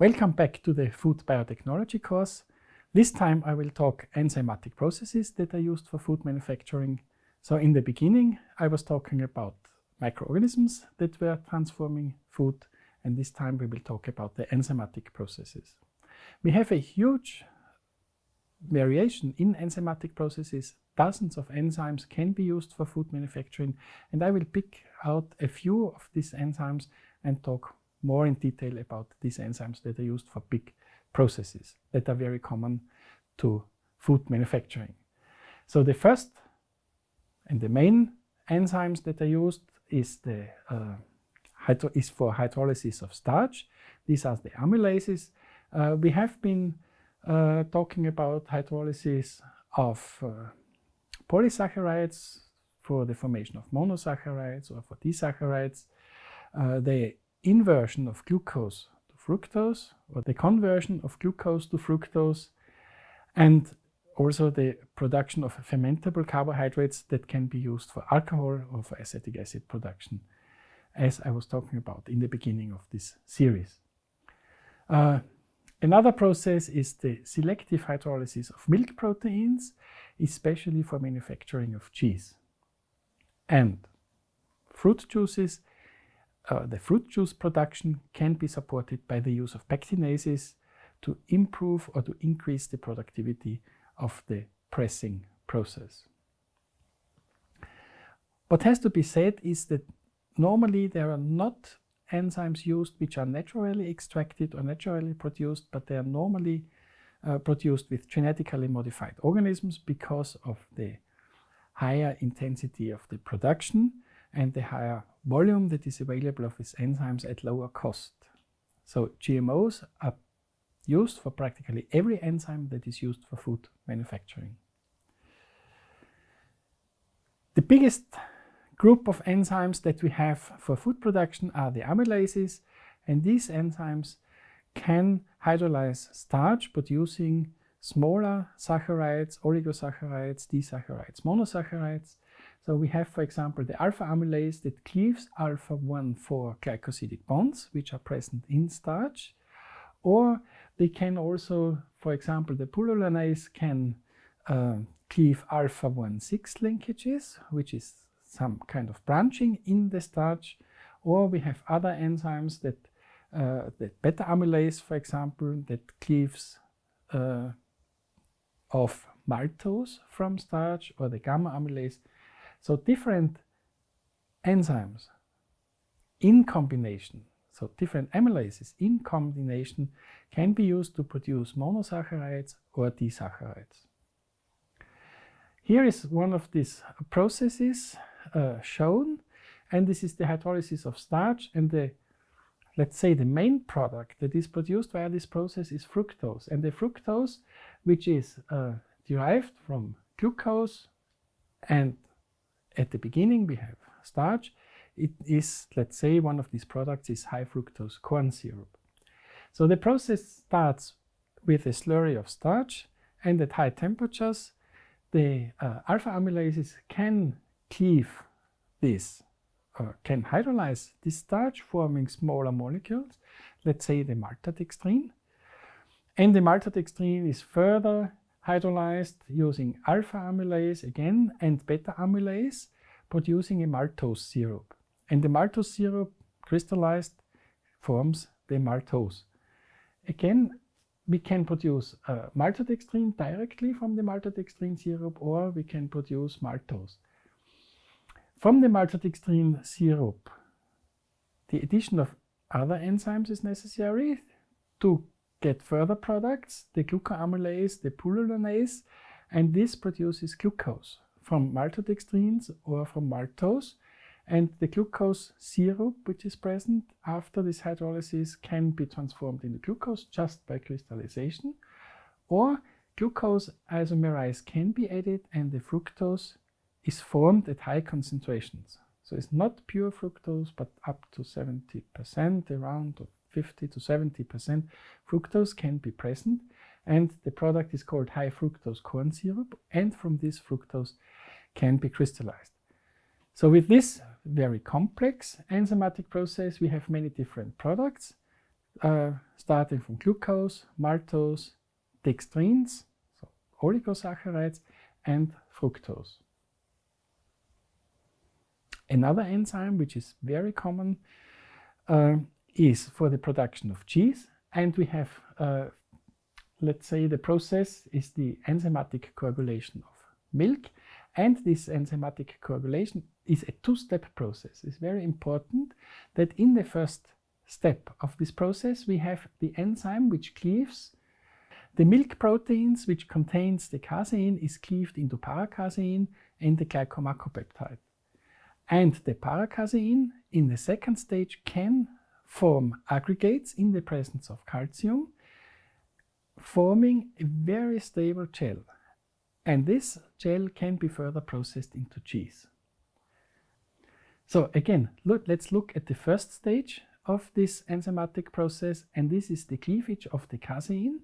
Welcome back to the Food Biotechnology course. This time I will talk enzymatic processes that are used for food manufacturing. So in the beginning I was talking about microorganisms that were transforming food and this time we will talk about the enzymatic processes. We have a huge variation in enzymatic processes. Dozens of enzymes can be used for food manufacturing and I will pick out a few of these enzymes and talk more in detail about these enzymes that are used for big processes that are very common to food manufacturing. So the first and the main enzymes that are used is the uh, is for hydrolysis of starch. These are the amylases. Uh, we have been uh, talking about hydrolysis of uh, polysaccharides for the formation of monosaccharides or for disaccharides. Uh, inversion of glucose to fructose or the conversion of glucose to fructose and also the production of fermentable carbohydrates that can be used for alcohol or for acetic acid production as I was talking about in the beginning of this series. Uh, another process is the selective hydrolysis of milk proteins, especially for manufacturing of cheese. And fruit juices uh, the fruit juice production can be supported by the use of pectinases to improve or to increase the productivity of the pressing process. What has to be said is that normally there are not enzymes used which are naturally extracted or naturally produced, but they are normally uh, produced with genetically modified organisms because of the higher intensity of the production and the higher volume that is available of these enzymes at lower cost. So GMOs are used for practically every enzyme that is used for food manufacturing. The biggest group of enzymes that we have for food production are the amylases and these enzymes can hydrolyze starch producing smaller saccharides, oligosaccharides, disaccharides, monosaccharides so we have, for example, the alpha amylase that cleaves alpha-1 4 glycosidic bonds, which are present in starch. Or they can also, for example, the pullulanase can uh, cleave alpha-1 6 linkages, which is some kind of branching in the starch. Or we have other enzymes that, uh, the beta amylase, for example, that cleaves uh, of maltose from starch, or the gamma amylase so different enzymes in combination, so different amylases in combination can be used to produce monosaccharides or disaccharides. Here is one of these processes uh, shown, and this is the hydrolysis of starch, and the let's say the main product that is produced via this process is fructose. And the fructose, which is uh, derived from glucose and at the beginning we have starch. It is, let's say, one of these products is high fructose corn syrup. So the process starts with a slurry of starch and at high temperatures the uh, alpha amylases can cleave this or can hydrolyze this starch forming smaller molecules, let's say the maltodextrin. And the maltodextrin is further hydrolyzed using alpha amylase again and beta amylase producing a maltose syrup. And the maltose syrup crystallized forms the maltose. Again, we can produce uh, maltodextrin directly from the maltodextrin syrup or we can produce maltose. From the maltodextrin syrup, the addition of other enzymes is necessary to get further products, the glucoamylase, the pullulanase, and this produces glucose from maltodextrins or from maltose. And the glucose syrup, which is present after this hydrolysis, can be transformed into glucose just by crystallization. Or glucose isomerase can be added and the fructose is formed at high concentrations. So it's not pure fructose, but up to 70%, around 50 to 70% fructose can be present. And the product is called high fructose corn syrup. And from this fructose can be crystallized. So with this very complex enzymatic process, we have many different products. uh, starting from glucose, maltose, dextrins, so oligosaccharides, and fructose. Another enzyme which is very common uh, is for the production of cheese and we have, uh, let's say the process is the enzymatic coagulation of milk and this enzymatic coagulation is a two-step process. It's very important that in the first step of this process we have the enzyme which cleaves the milk proteins which contains the casein is cleaved into paracasein and the glycomacropeptide. And the paracasein in the second stage can form aggregates in the presence of calcium, forming a very stable gel. And this gel can be further processed into cheese. So again, look, let's look at the first stage of this enzymatic process, and this is the cleavage of the casein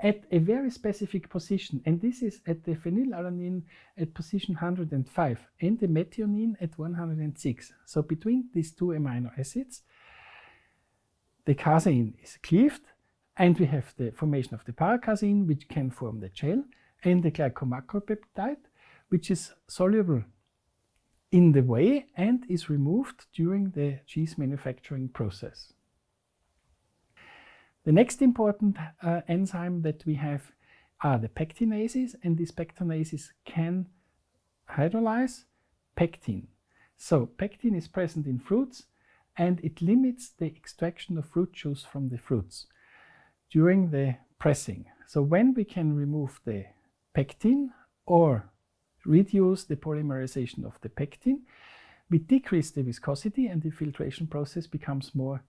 at a very specific position, and this is at the phenylalanine at position 105 and the methionine at 106. So between these two amino acids, the casein is cleaved and we have the formation of the paracasein which can form the gel and the glycomacropeptide which is soluble in the whey and is removed during the cheese manufacturing process. The next important uh, enzyme that we have are the pectinases, and these pectinases can hydrolyze pectin. So pectin is present in fruits and it limits the extraction of fruit juice from the fruits during the pressing. So when we can remove the pectin or reduce the polymerization of the pectin, we decrease the viscosity and the filtration process becomes more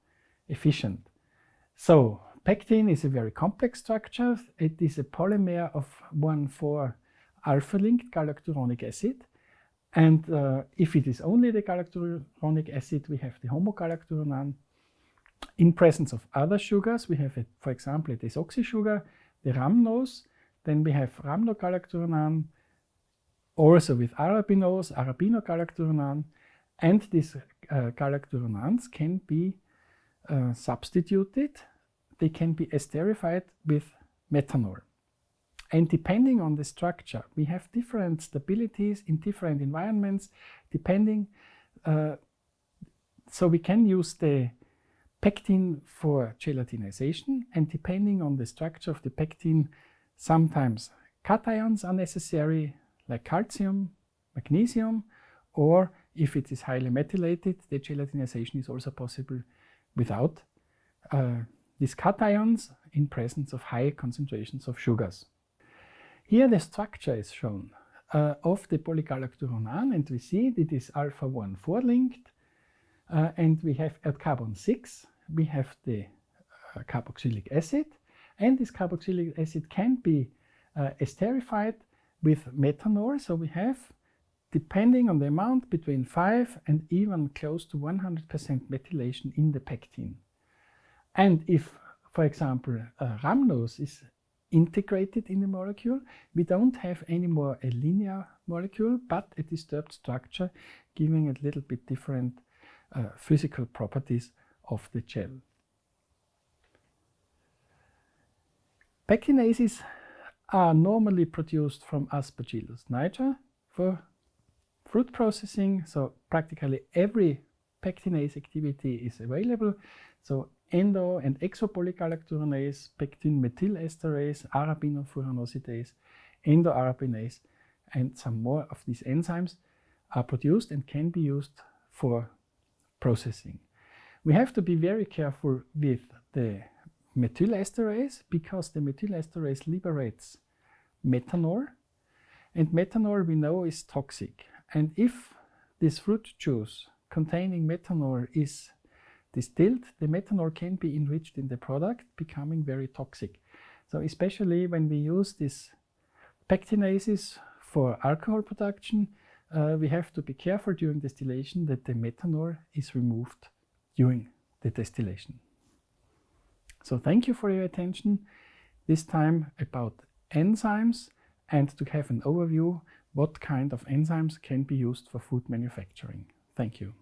efficient. So pectin is a very complex structure. It is a polymer of 1,4-alpha-linked galacturonic acid. And uh, if it is only the galacturonic acid, we have the homogalacturonan. In presence of other sugars, we have, a, for example, a desoxy sugar, the rhamnose. Then we have rhamnogalacturonan, also with arabinose, arabinogalacturonan. And these uh, galacturonans can be uh, substituted they can be esterified with methanol. And depending on the structure, we have different stabilities in different environments, depending. Uh, so we can use the pectin for gelatinization, and depending on the structure of the pectin, sometimes cations are necessary, like calcium, magnesium, or if it is highly methylated, the gelatinization is also possible without uh, these cations in presence of high concentrations of sugars. Here the structure is shown uh, of the polygalacturonan and we see it is alpha 1 4 linked uh, and we have at carbon 6 we have the uh, carboxylic acid and this carboxylic acid can be uh, esterified with methanol so we have depending on the amount between 5 and even close to 100% methylation in the pectin. And if, for example, uh, rhamnose is integrated in the molecule, we don't have anymore a linear molecule, but a disturbed structure, giving a little bit different uh, physical properties of the gel. Pectinases are normally produced from Aspergillus niger for fruit processing, so practically every pectinase activity is available. So endo- and exopolygalacturonase, pectin-methyl methylesterase, arabinofuranosidase, endoarabinase, and some more of these enzymes are produced and can be used for processing. We have to be very careful with the methylesterase because the methylesterase liberates methanol and methanol we know is toxic and if this fruit juice containing methanol is distilled, the methanol can be enriched in the product, becoming very toxic. So especially when we use these pectinases for alcohol production, uh, we have to be careful during distillation that the methanol is removed during the distillation. So thank you for your attention. This time about enzymes and to have an overview what kind of enzymes can be used for food manufacturing. Thank you.